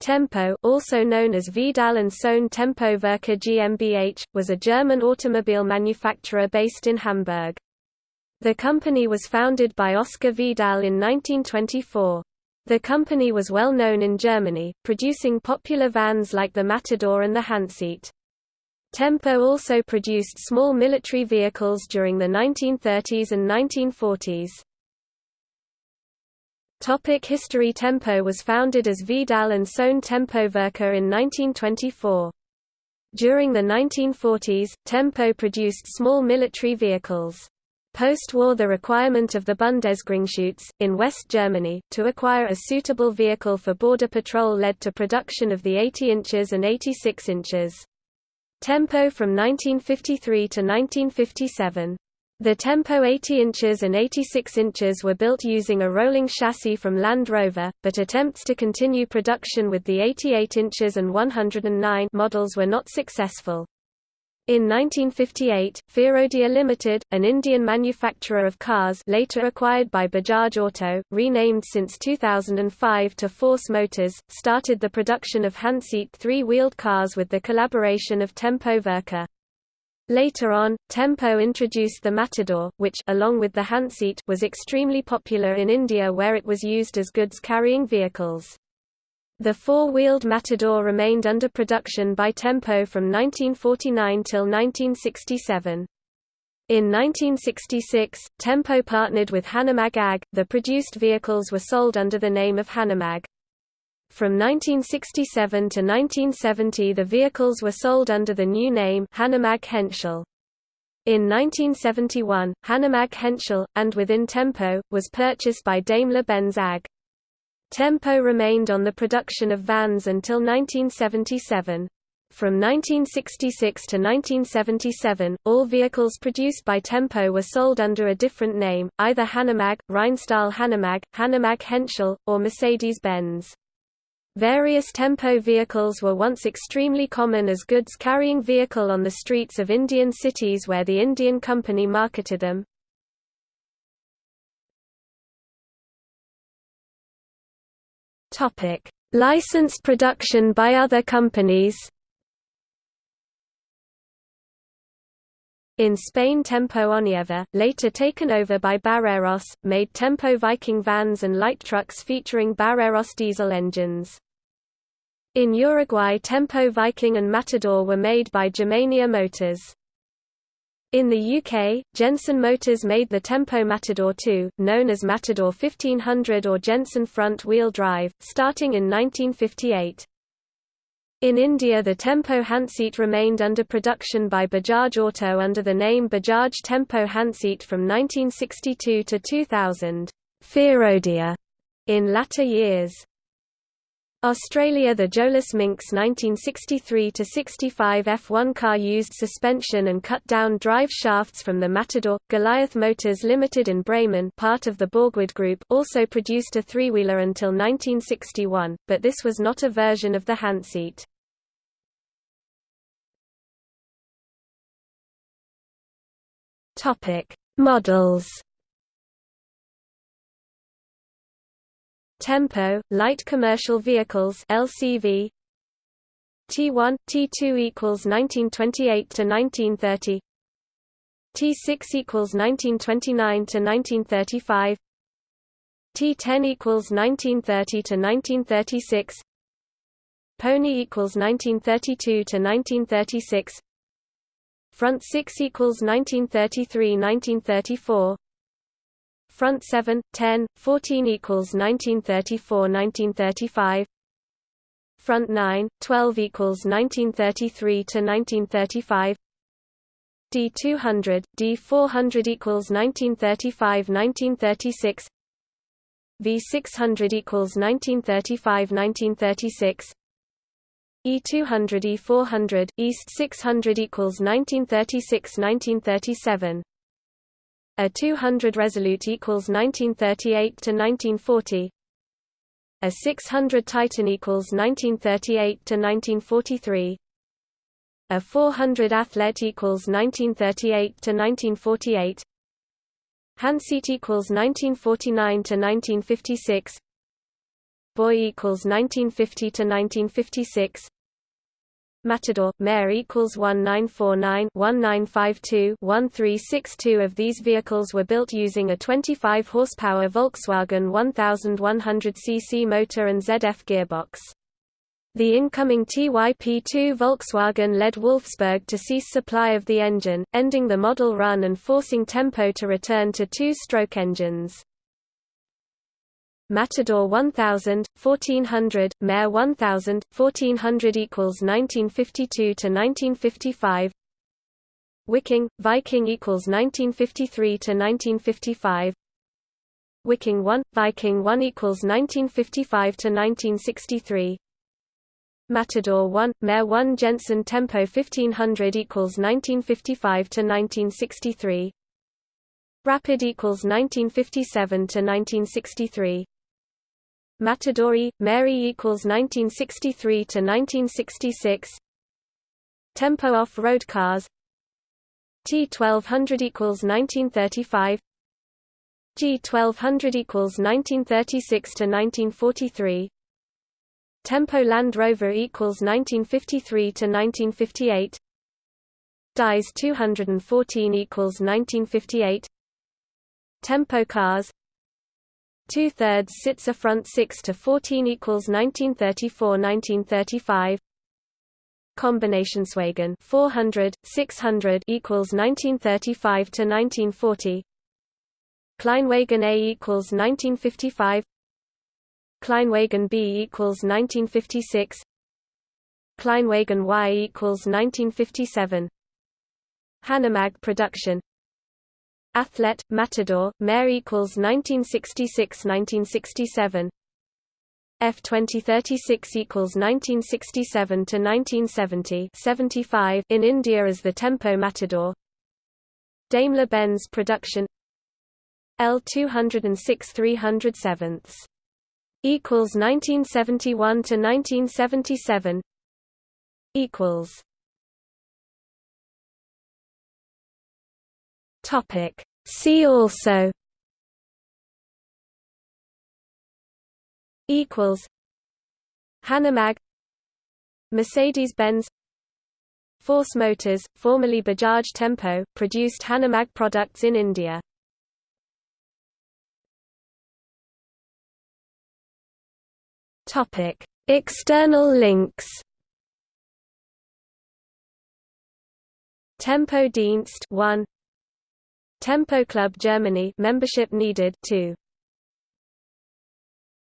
Tempo also known as Vidal and Sohn Tempo Werke GmbH, was a German automobile manufacturer based in Hamburg. The company was founded by Oscar Vidal in 1924. The company was well known in Germany, producing popular vans like the Matador and the Hanseat. Tempo also produced small military vehicles during the 1930s and 1940s. Topic History Tempo was founded as Vidal and Sohn Tempo Werke in 1924. During the 1940s, Tempo produced small military vehicles. Post-war the requirement of the Bundesgrenzschutz, in West Germany, to acquire a suitable vehicle for border patrol led to production of the 80 inches and 86 inches. Tempo from 1953 to 1957. The Tempo 80 inches and 86 inches were built using a rolling chassis from Land Rover, but attempts to continue production with the 88 inches and 109 models were not successful. In 1958, Firodia Limited, an Indian manufacturer of cars later acquired by Bajaj Auto, renamed since 2005 to Force Motors, started the production of Hanseat three-wheeled cars with the collaboration of Tempo Werke. Later on, Tempo introduced the Matador, which along with the Hanseat was extremely popular in India where it was used as goods-carrying vehicles. The four-wheeled Matador remained under production by Tempo from 1949 till 1967. In 1966, Tempo partnered with Hanomag AG. The produced vehicles were sold under the name of Hanomag. From 1967 to 1970 the vehicles were sold under the new name Hanomag Henschel. In 1971, Hanomag Henschel, and within Tempo, was purchased by Daimler-Benz AG. Tempo remained on the production of vans until 1977. From 1966 to 1977, all vehicles produced by Tempo were sold under a different name, either Hanomag, Rheinstahl Hanomag, Hanomag Henschel, or Mercedes-Benz. Various Tempo vehicles were once extremely common as goods-carrying vehicle on the streets of Indian cities where the Indian company marketed them. Licensed production by other companies In Spain Tempo Onieva, later taken over by Barreros, made Tempo Viking vans and light trucks featuring Barreros diesel engines. In Uruguay Tempo Viking and Matador were made by Germania Motors. In the UK, Jensen Motors made the Tempo Matador II, known as Matador 1500 or Jensen front-wheel drive, starting in 1958. In India the Tempo Hanseat remained under production by Bajaj Auto under the name Bajaj Tempo Hanseat from 1962 to 2000 Firodia in latter years. Australia The Jolas Minx 1963–65 F1 car used suspension and cut-down drive shafts from the Matador. Goliath Motors Limited in Bremen part of the Borgward Group also produced a three-wheeler until 1961, but this was not a version of the Hanseat. Models. Tempo, light commercial vehicles (LCV). T1, T2 equals 1928 to 1930. T6 equals 1929 to 1935. T10 equals 1930 to 1936. Pony equals 1932 to 1936. Front 6 equals 1933-1934. Front 7, 10, 14 equals 1934-1935. Front 9, 12 equals 1933 to 1935. D200, D400 equals 1935-1936. V600 equals 1935-1936. E200 E400, East 600 equals 1936-1937. A 200 Resolute equals 1938 to 1940. A 600 Titan equals 1938 to 1943. A 400 Athlete equals 1938 to 1948. Hanseat equals 1949 to 1956. Boy equals 1950 to 1956 Matador, Mare equals 1949-1952-1362 of these vehicles were built using a 25 horsepower Volkswagen 1100 cc motor and ZF gearbox. The incoming TYP2 Volkswagen led Wolfsburg to cease supply of the engine, ending the model run and forcing Tempo to return to two-stroke engines. Matador 1000, 1400, Mare 1000, 1400 equals 1952 to 1955. Viking, Viking equals 1953 to 1955. Viking 1, Viking 1 equals 1955 to 1963. Matador 1, Mare 1 Jensen Tempo 1500 equals 1955 to 1963. Rapid equals 1957 to 1963. Matadori, Mary equals 1963 to 1966. Tempo off-road cars. T1200 equals 1935. G1200 equals 1936 to 1943. Tempo Land Rover equals 1953 to 1958. Dies 214 equals 1958. Tempo cars Two-thirds Sitzer front 6 to 14 equals 1934-1935. Kombinationswagen 400, 600 equals 1935 to 1940. Kleinwagen A equals 1955. Kleinwagen B equals 1956. Kleinwagen Y equals 1957. Hanomag production Athlete, Matador, Mare equals 1966–1967 F2036 equals 1967 to 1970 75 in India as the Tempo Matador. Daimler-Benz production L206 307 equals 1971 to 1977 equals Topic. See also equals Hanomag Mercedes-Benz Force Motors, formerly Bajaj Tempo, produced Hanomag products in India. Topic: External links. Tempo Dienst 1 Tempo Club Germany membership needed 2